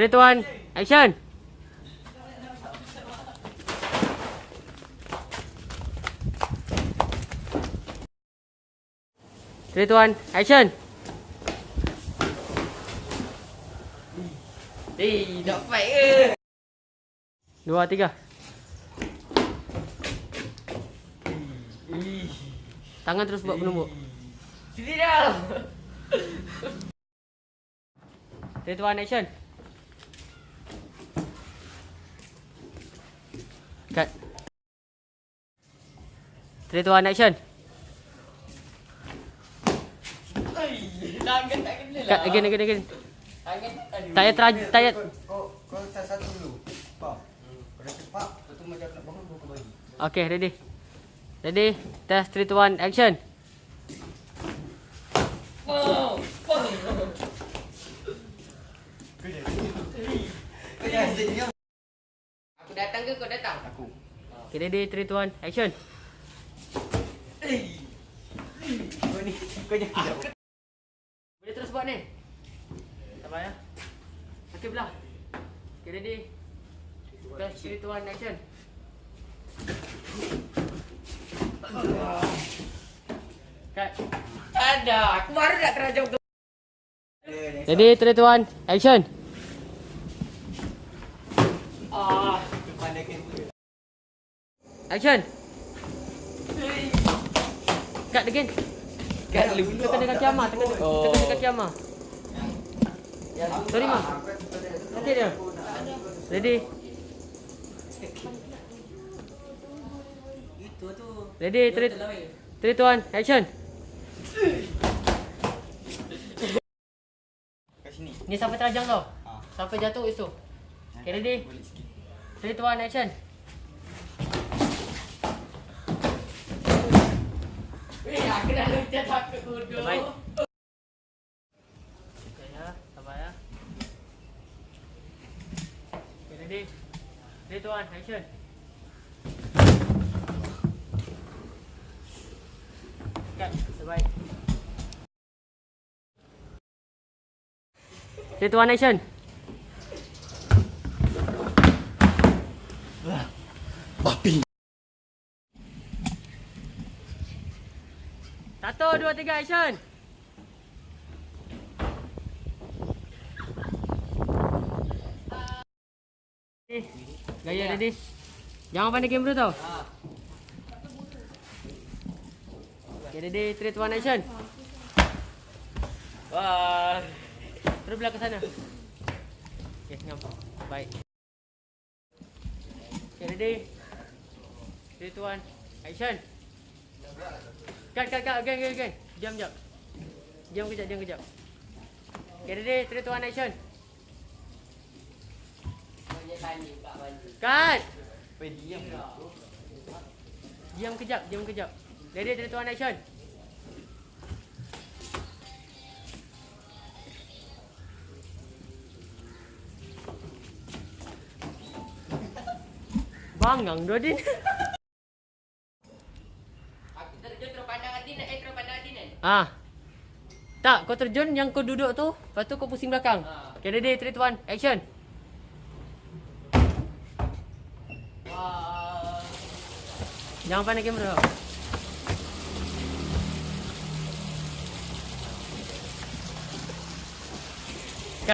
3, 2, 1, action! Two, one, action! Eh, nak fight ke? Dua, tiga. Tangan terus buat penumbuk. Sini dah. Two, one, action! Cut. Three, two, one, action! Oi, tangan tak kena lah. Cut, again, again, again. Tangan. Tak payah teraj- tak payah... Kau kau start satu dulu. Faham? Kau dah cepat, lepas tu macam nak bangun kau bagi. Okay, ready. Ready, test, three, two, one, action! Wow. Wow. Kau. Aku datang ke kau datang? Aku. Okay, ready, three, two, one, action! Kau ni kau jangan. Boleh terus buat ni. Tak payah. Okay, belah. Okay, ready. Test, three, two, one, action! Cut. Ada, aku baru nak terajam tu. Ready, three, two, one, action! Ah. Action! Cut again. Kan lu. Tekan dekat kaki Amar. Oh. tekan dekat kaki Amar. Sorry, Ma. Okay dia. Ready. Ready, three, three, two, one, action! Kat sini. Ni sampai terajang tau. Ah. Sampai jatuh itu. Okay, ready? Boleh sikit. Three, two, one, action! Eh, aku dah lucah takut bodoh. Baik. Okay ya, sabar ya. Okay, ready? Three, two, one, action! Cut, terbaik. Three, two, one, action! Babi. Satu, dua, tiga, action! Gaya ready? Jangan pandai kamera tau. Ah. Okay, ready? 3, 2, 1, action! Wah. Terus belah ke sana. Okay, ngam. Baik. Okay, ready? 3, 2, 1, action! Cut, cut, cut. Again, again, again. Diam, diam. Diam kejap, diam kejap. Okay, ready? 3, 2, 1, action! Cut! Weh diam. Diam kejap, diam kejap. Ready, 3, 2, 1, action! Bangang dua din. Aku terjun terus pandang Adin eh terus pandang Adin kan? ah. Tak, kau terjun yang kau duduk tu, lepas tu kau pusing belakang. Ah. Okay, ready, 3, 2, 1, action! Wah. Jangan pandai kamera.